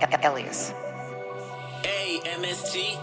Elias. A M S T